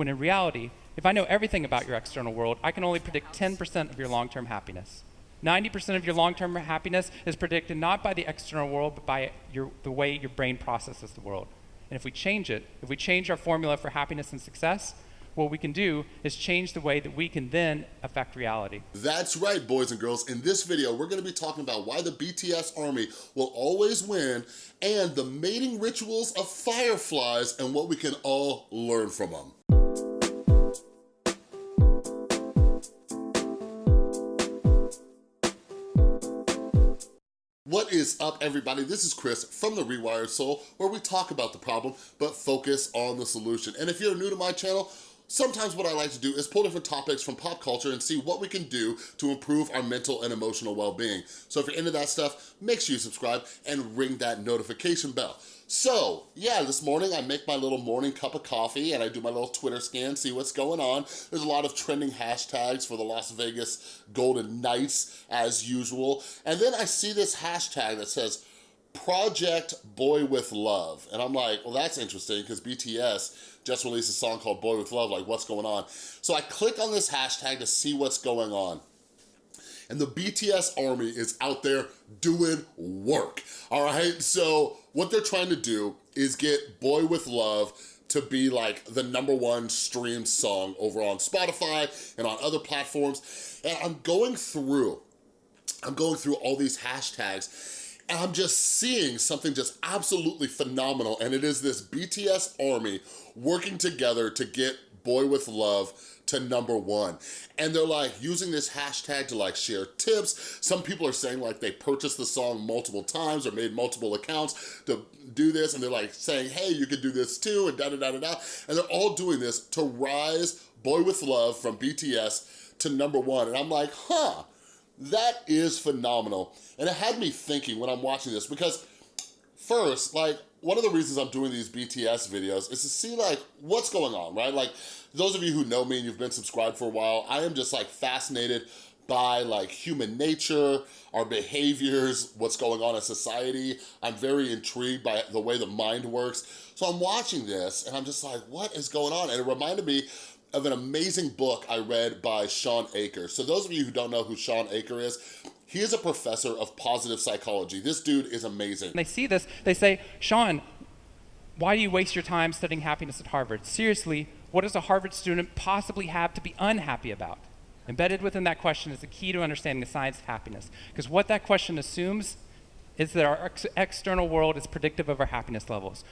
when in reality, if I know everything about your external world, I can only predict 10% of your long-term happiness. 90% of your long-term happiness is predicted not by the external world, but by your, the way your brain processes the world. And if we change it, if we change our formula for happiness and success, what we can do is change the way that we can then affect reality. That's right, boys and girls. In this video, we're gonna be talking about why the BTS Army will always win and the mating rituals of fireflies and what we can all learn from them. Is up, everybody? This is Chris from The Rewired Soul, where we talk about the problem, but focus on the solution. And if you're new to my channel, Sometimes what I like to do is pull different topics from pop culture and see what we can do to improve our mental and emotional well-being. So if you're into that stuff, make sure you subscribe and ring that notification bell. So, yeah, this morning I make my little morning cup of coffee and I do my little Twitter scan, see what's going on. There's a lot of trending hashtags for the Las Vegas Golden Knights, as usual. And then I see this hashtag that says, Project Boy With Luv. And I'm like, well, that's interesting because BTS just released a song called Boy With Luv, like what's going on? So I click on this hashtag to see what's going on. And the BTS army is out there doing work, all right? So what they're trying to do is get Boy With Luv to be like the number one streamed song over on Spotify and on other platforms. And I'm going through, I'm going through all these hashtags I'm just seeing something just absolutely phenomenal, and it is this BTS army working together to get Boy With Luv to number one. And they're like using this hashtag to like share tips. Some people are saying like they purchased the song multiple times or made multiple accounts to do this. And they're like saying, hey, you could do this too and da da da da da. And they're all doing this to rise Boy With Luv from BTS to number one. And I'm like, huh, that is phenomenal. And it had me thinking when I'm watching this because first, like, one of the reasons I'm doing these BTS videos is to see like what's going on, right? Like those of you who know me and you've been subscribed for a while, I am just like fascinated by like human nature, our behaviors, what's going on in society. I'm very intrigued by the way the mind works. So I'm watching this and I'm just like, what is going on? And it reminded me of an amazing book I read by Shawn Achor. So those of you who don't know who Shawn Achor is, he is a professor of positive psychology. This dude is amazing. they see this, they say, Shawn, why do you waste your time studying happiness at Harvard? Seriously, what does a Harvard student possibly have to be unhappy about? Embedded within that question is the key to understanding the science of happiness. Because what that question assumes is that our ex external world is predictive of our happiness levels.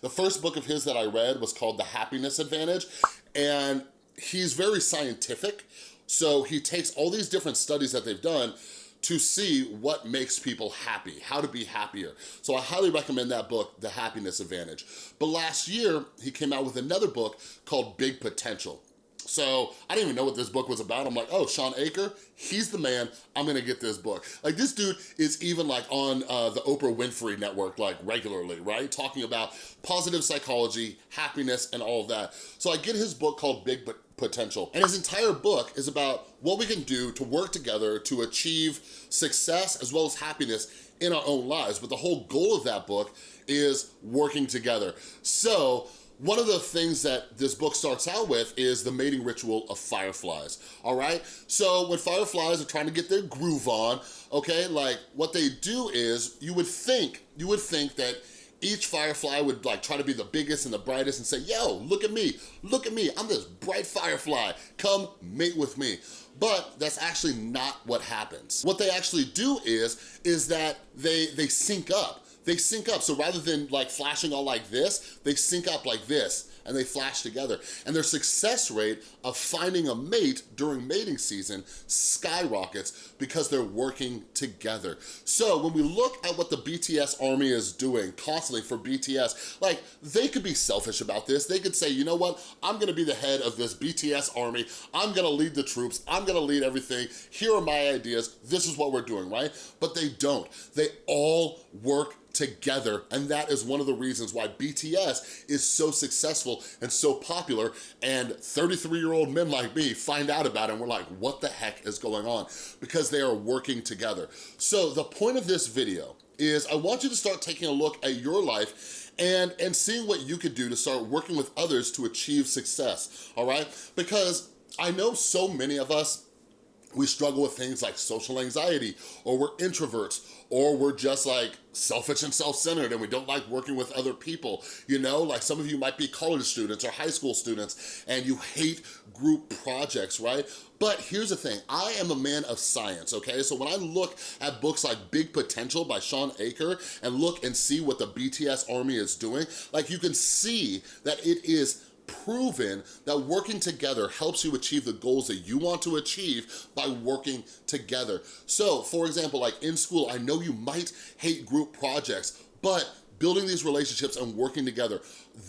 The first book of his that I read was called The Happiness Advantage, and he's very scientific. So he takes all these different studies that they've done to see what makes people happy, how to be happier. So I highly recommend that book, The Happiness Advantage. But last year, he came out with another book called Big Potential. So I didn't even know what this book was about. I'm like, oh, Shawn Achor, he's the man. I'm gonna get this book. Like this dude is even like on uh, the Oprah Winfrey Network like regularly, right? Talking about positive psychology, happiness, and all of that. So I get his book called Big But Potential. And his entire book is about what we can do to work together to achieve success as well as happiness in our own lives. But the whole goal of that book is working together. So one of the things that this book starts out with is the mating ritual of fireflies, all right? So when fireflies are trying to get their groove on, okay, like what they do is, you would think, you would think that each firefly would like try to be the biggest and the brightest and say, yo, look at me, look at me, I'm this bright firefly, come mate with me. But that's actually not what happens. What they actually do is, is that they, they sync up they sync up. So rather than like flashing all like this, they sync up like this and they flash together. And their success rate of finding a mate during mating season skyrockets because they're working together. So when we look at what the BTS army is doing constantly for BTS, like they could be selfish about this. They could say, you know what? I'm gonna be the head of this BTS army. I'm gonna lead the troops. I'm gonna lead everything. Here are my ideas. This is what we're doing, right? But they don't. They all work together. And that is one of the reasons why BTS is so successful and so popular. And 33-year-old men like me find out about it and we're like, what the heck is going on? Because they are working together. So the point of this video is I want you to start taking a look at your life and, and seeing what you could do to start working with others to achieve success, all right? Because I know so many of us we struggle with things like social anxiety, or we're introverts, or we're just like selfish and self-centered and we don't like working with other people. You know, like some of you might be college students or high school students and you hate group projects, right? But here's the thing, I am a man of science, okay? So when I look at books like Big Potential by Shawn Achor and look and see what the BTS Army is doing, like you can see that it is proven that working together helps you achieve the goals that you want to achieve by working together. So, for example, like in school, I know you might hate group projects, but building these relationships and working together,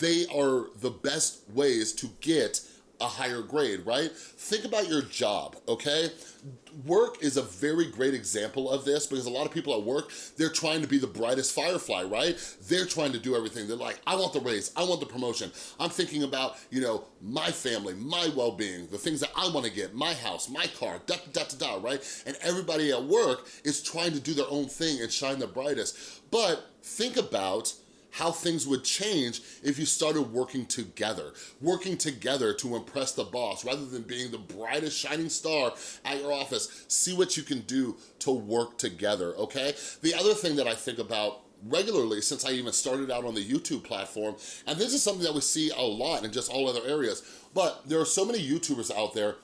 they are the best ways to get a higher grade, right? Think about your job, okay? Work is a very great example of this because a lot of people at work, they're trying to be the brightest firefly, right? They're trying to do everything. They're like, I want the raise, I want the promotion. I'm thinking about, you know, my family, my well-being, the things that I wanna get, my house, my car, da da da da, right? And everybody at work is trying to do their own thing and shine the brightest. But think about how things would change if you started working together, working together to impress the boss rather than being the brightest shining star at your office. See what you can do to work together, okay? The other thing that I think about regularly since I even started out on the YouTube platform, and this is something that we see a lot in just all other areas, but there are so many YouTubers out there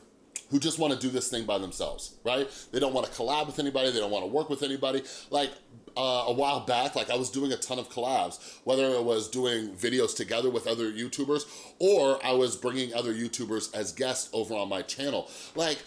who just wanna do this thing by themselves, right? They don't wanna collab with anybody, they don't wanna work with anybody. Like, uh, a while back, like I was doing a ton of collabs, whether it was doing videos together with other YouTubers or I was bringing other YouTubers as guests over on my channel. Like,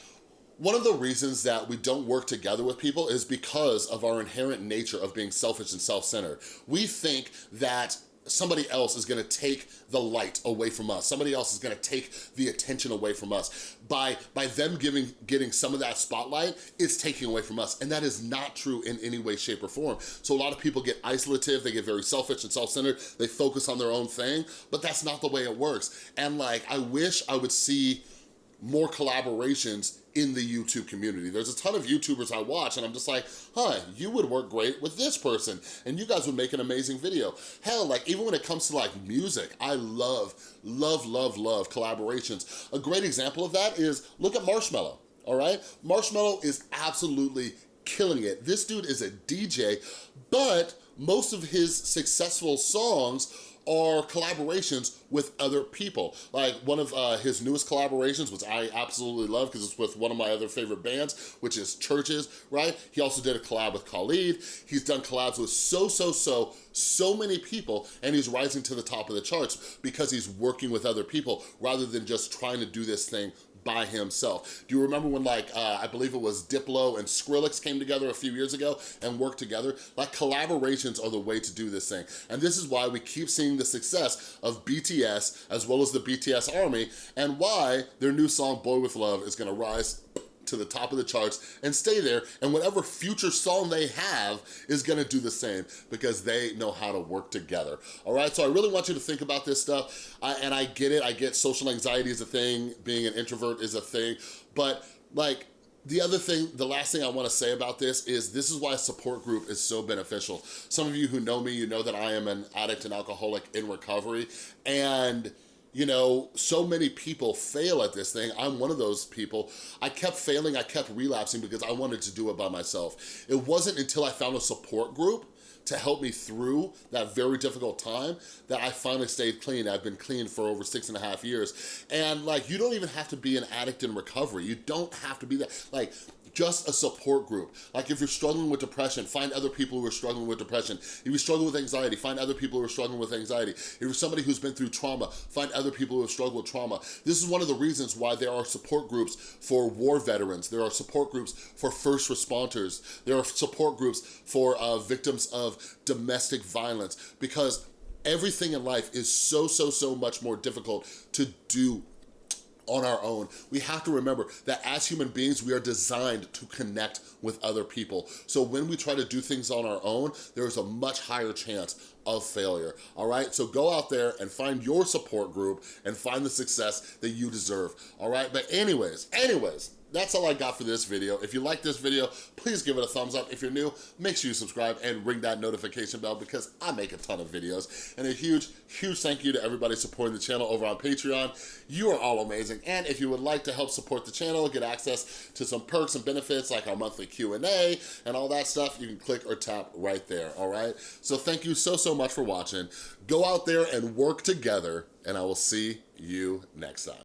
one of the reasons that we don't work together with people is because of our inherent nature of being selfish and self-centered. We think that somebody else is gonna take the light away from us. Somebody else is gonna take the attention away from us. By, by them giving, getting some of that spotlight, it's taking away from us. And that is not true in any way, shape, or form. So a lot of people get isolative, they get very selfish and self-centered, they focus on their own thing, but that's not the way it works. And like, I wish I would see more collaborations in the YouTube community. There's a ton of YouTubers I watch and I'm just like, huh, you would work great with this person and you guys would make an amazing video. Hell, like even when it comes to like music, I love, love, love, love collaborations. A great example of that is look at Marshmello, all right? Marshmello is absolutely killing it. This dude is a DJ, but most of his successful songs are collaborations with other people. Like one of uh, his newest collaborations, which I absolutely love because it's with one of my other favorite bands, which is CHVRCHES, right? He also did a collab with Khalid. He's done collabs with so, so, so, so many people and he's rising to the top of the charts because he's working with other people rather than just trying to do this thing by himself. Do you remember when like, uh, I believe it was Diplo and Skrillex came together a few years ago and worked together? Like collaborations are the way to do this thing. And this is why we keep seeing the success of BTS as well as the BTS Army and why their new song Boy With Luv is gonna rise to the top of the charts and stay there and whatever future song they have is gonna do the same because they know how to work together all right so i really want you to think about this stuff I, and i get it i get social anxiety is a thing being an introvert is a thing but like the other thing, the last thing I wanna say about this is this is why a support group is so beneficial. Some of you who know me, you know that I am an addict and alcoholic in recovery and you know, so many people fail at this thing. I'm one of those people. I kept failing, I kept relapsing because I wanted to do it by myself. It wasn't until I found a support group to help me through that very difficult time that I finally stayed clean. I've been clean for over six and a half years. And like, you don't even have to be an addict in recovery. You don't have to be that. Like, just a support group. Like if you're struggling with depression, find other people who are struggling with depression. If you struggle with anxiety, find other people who are struggling with anxiety. If you're somebody who's been through trauma, find other people who have struggled with trauma. This is one of the reasons why there are support groups for war veterans. There are support groups for first responders. There are support groups for uh, victims of domestic violence because everything in life is so, so, so much more difficult to do on our own. We have to remember that as human beings, we are designed to connect with other people. So when we try to do things on our own, there is a much higher chance of failure, all right? So go out there and find your support group and find the success that you deserve, all right? But anyways, anyways, that's all I got for this video. If you like this video, please give it a thumbs up. If you're new, make sure you subscribe and ring that notification bell because I make a ton of videos. And a huge, huge thank you to everybody supporting the channel over on Patreon. You are all amazing. And if you would like to help support the channel, get access to some perks and benefits like our monthly Q&A and all that stuff, you can click or tap right there, all right? So thank you so, so much for watching. Go out there and work together, and I will see you next time.